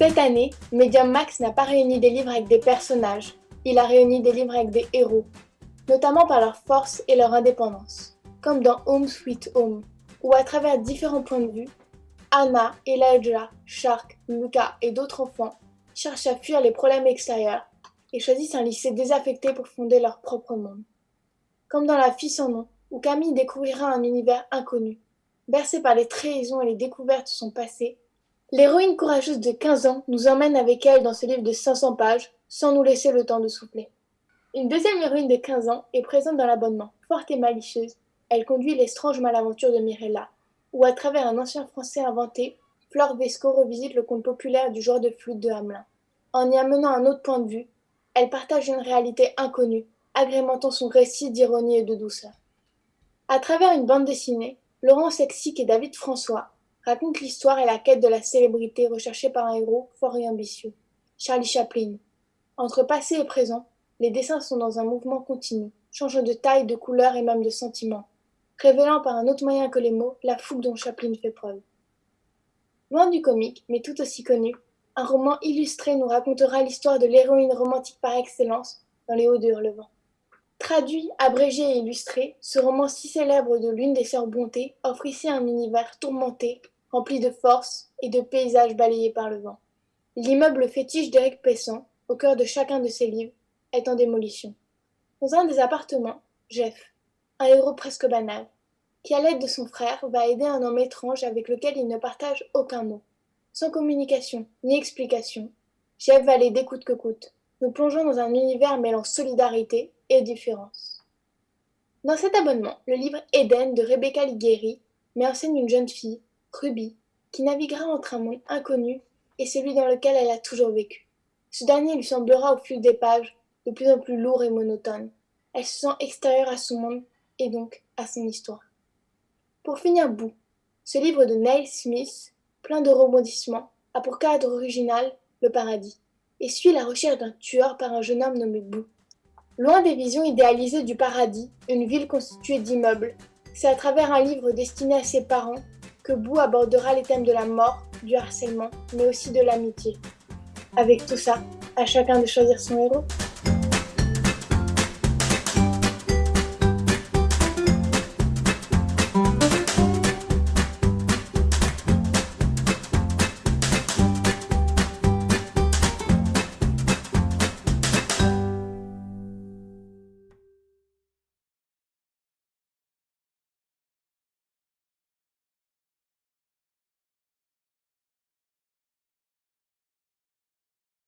Cette année, Medium Max n'a pas réuni des livres avec des personnages, il a réuni des livres avec des héros, notamment par leur force et leur indépendance, comme dans Home Sweet Home, où à travers différents points de vue, Anna, Elijah, Shark, Luca et d'autres enfants cherchent à fuir les problèmes extérieurs et choisissent un lycée désaffecté pour fonder leur propre monde. Comme dans La fille sans nom, où Camille découvrira un univers inconnu, bercé par les trahisons et les découvertes de son passé, l'héroïne courageuse de 15 ans nous emmène avec elle dans ce livre de 500 pages sans nous laisser le temps de souffler. Une deuxième héroïne de 15 ans est présente dans l'abonnement, forte et malicieuse. Elle conduit l'estrange malaventure de Mirella, où à travers un ancien français inventé, Flore Vesco revisite le conte populaire du genre de flûte de Hamelin. En y amenant un autre point de vue, elle partage une réalité inconnue, agrémentant son récit d'ironie et de douceur. À travers une bande dessinée, Laurent Sexic et David François racontent l'histoire et la quête de la célébrité recherchée par un héros fort et ambitieux, Charlie Chaplin. Entre passé et présent, les dessins sont dans un mouvement continu, changeant de taille, de couleur et même de sentiment, révélant par un autre moyen que les mots la fougue dont Chaplin fait preuve. Loin du comique, mais tout aussi connu, un roman illustré nous racontera l'histoire de l'héroïne romantique par excellence dans Les Hauts de Hurlevent. Traduit, abrégé et illustré, ce roman si célèbre de l'une des sœurs Bonté offre ici un univers tourmenté, rempli de force et de paysages balayés par le vent. L'immeuble fétiche d'Éric Pesson, au cœur de chacun de ses livres, est en démolition. Dans un des appartements, Jeff, un héros presque banal, qui à l'aide de son frère va aider un homme étrange avec lequel il ne partage aucun mot. Sans communication ni explication, Jeff va l'aider coûte que coûte. Nous plongeons dans un univers mêlant solidarité et différence. Dans cet abonnement, le livre Eden de Rebecca Ligueri met en scène une jeune fille, Ruby, qui naviguera entre un monde inconnu et celui dans lequel elle a toujours vécu. Ce dernier lui semblera au fil des pages de plus en plus lourd et monotone. Elle se sent extérieure à son monde et donc à son histoire. Pour finir bout, ce livre de Neil Smith, plein de rebondissements, a pour cadre original le paradis et suit la recherche d'un tueur par un jeune homme nommé Boo. Loin des visions idéalisées du paradis, une ville constituée d'immeubles, c'est à travers un livre destiné à ses parents que Boo abordera les thèmes de la mort, du harcèlement, mais aussi de l'amitié. Avec tout ça, à chacun de choisir son héros.